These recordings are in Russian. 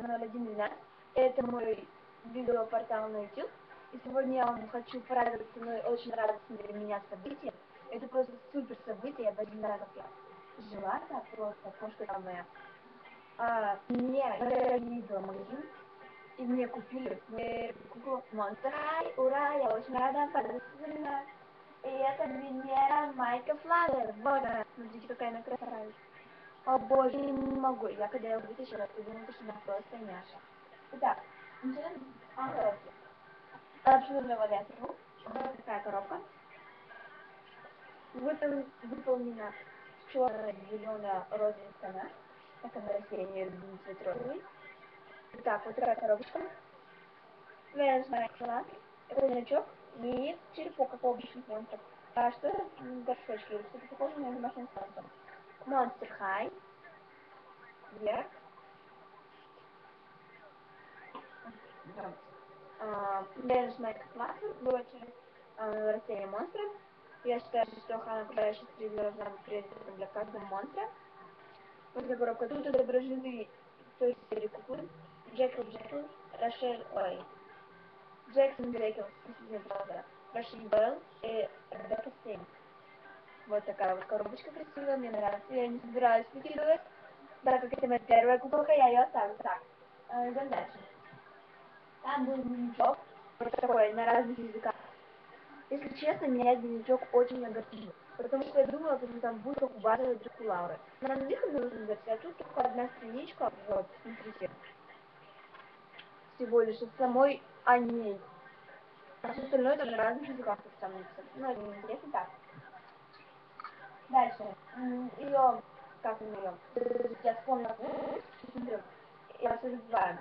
0112. Это мой видеопортал на YouTube. И сегодня я вам хочу порадовать мной очень радостное для меня событие. Это просто супер событие, я даже не знаю, как я жила так просто, кошка там моя. А, мне я ездила в магазин, и мне купили мою куклу High. Ура, я очень рада, поздравляю. И это Венера Майка Флавер. Вот она, смотрите, какая она красавица. О боже, я не могу. Я когда я вытащила, я думала, что она просто няша. Итак, начинаем с коробки. Абсолютно ветру. Вот такая коробка. Выпол... Выполнена черная, зеленая, розовая тона. Так она растение любимый цвет розовый. Итак, вот такая коробочка. Венус Майкла. Это значок и черепок, как у обычных монстров. А что это горшочки? Что-то похоже на домашний станцию. Monster High. Вверх. Венус Майкл Классер. Было через растение монстра. Я считаю, что Хана Кудающий стрит должна быть приоритетом для каждого монстра. Вот коробка. Тут отображены то есть куклы. Джекл Джекл, Рошель, ой, Джексон Джекл, Рошель Белл и Ребекка Стейн. Вот такая вот коробочка красивая, мне нравится. Я не собираюсь выкидывать, так как это моя первая куколка, я ее оставлю. Так, э, идем дальше. Там был дневничок, вот такой, на разных языках. Если честно, меня дневничок очень огорчил. Потому что я думала, что там будет как у базовой Дракулауры. На английском нужно версии, а тут только одна страничка, вот, смотрите. Всего лишь от самой о ней. А все остальное там на разных языках так там написано. Ну, это неинтересно так. Дальше. Ее, как у нее? Я вспомнила. Смотрю. Я все забываю.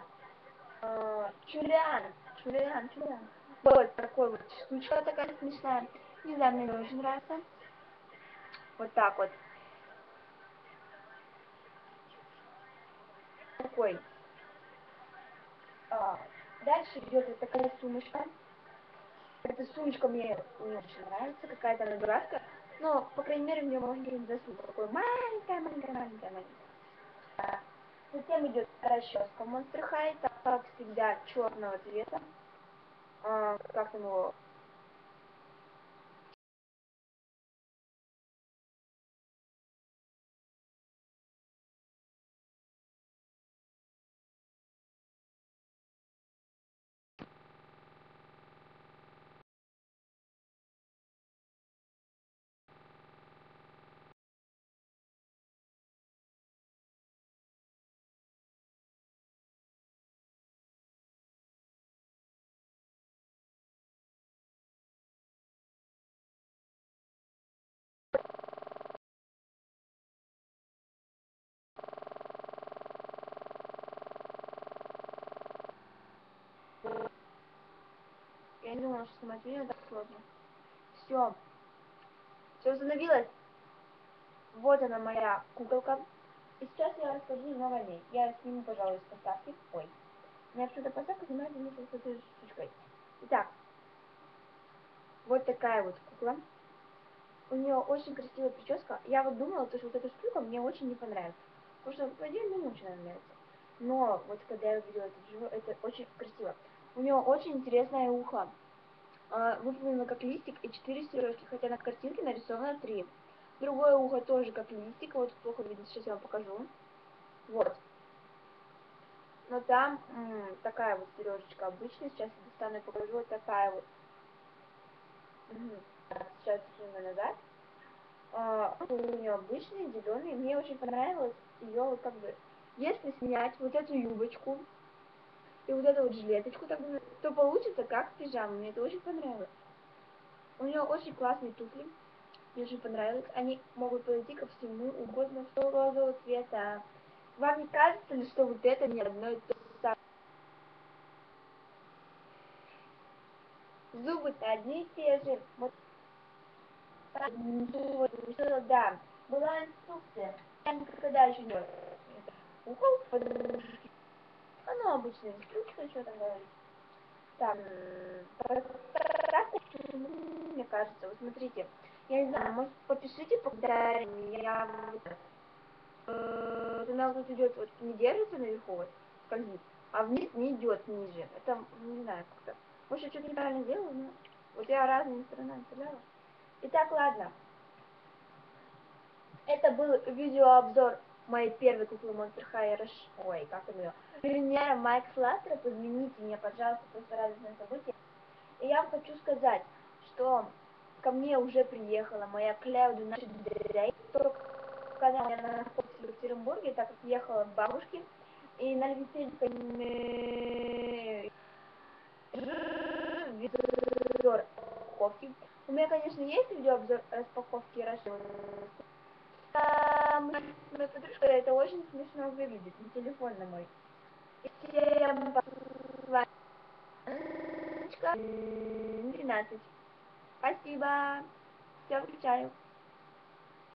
Чулиан. Чулиан, чулиан. Вот такой вот штучка такая смешная. Не знаю, мне очень нравится. Вот так вот. Такой. А, дальше идет вот такая сумочка. Эта сумочка мне не очень нравится, какая-то она дурацкая. Но, по крайней мере, в нее можно не засунуть. Такой маленькая, маленькая, маленькая. Затем идет расческа Monster High, как всегда, черного цвета. А, как там его? Я не думала, что снимать видео так сложно. Все. Все установилось. Вот она моя куколка. И сейчас я расскажу немного о ней. Я сниму, пожалуй, с поставки. Ой. Меня почему-то поставка снимает вместе с этой штучкой. Итак. Вот такая вот кукла. У нее очень красивая прическа. Я вот думала, что вот эта штука мне очень не понравится. Потому что, по идее, мне очень нравится. Но вот когда я увидела это живое, это очень красиво. У нее очень интересное ухо. А, выполнено как листик и четыре сережки, хотя на картинке нарисовано три. Другое ухо тоже как листик, вот плохо видно, сейчас я вам покажу. Вот. Но там такая вот сережечка обычная, сейчас я достану и покажу, вот такая вот. Сейчас сниму назад. А, у нее обычный, зеленый, мне очень понравилось ее вот как бы, если снять вот эту юбочку, и вот эту вот жилеточку, так, то получится как пижама. Мне это очень понравилось. У нее очень классные туфли. Мне очень понравилось. Они могут подойти ко всему угодно, что розового цвета. Вам не кажется ли, что вот это не одно и то самое? Зубы-то одни и те же. Вот. Да. Была инструкция. Я никогда еще не подружки. Оно обычная инструкция, что там говорить. Так, мне кажется, вот смотрите, я не знаю, может попишите по я вот, э, она вот идет, вот не держится наверху, вот, скользит, а вниз не идет ниже. Это, не знаю, как-то. Может, я что-то неправильно делаю, но вот я разными сторонами стреляла. Итак, ладно. Это был видеообзор моей первой куклы High Rush. Ой, как там ее? Вернее, Майк Флаттер, измените меня, пожалуйста, просто радостное событие. И я вам хочу сказать, что ко мне уже приехала моя Клеуду наша только я находится в Екатеринбурге, так как ехала к бабушке, и на веселье видеообзор распаковки. У меня, конечно, есть видеообзор распаковки Rush. Там моя подружка, это очень смешно выглядит, на телефон на мой. Всем пока. 13. Спасибо. Все, выключаю.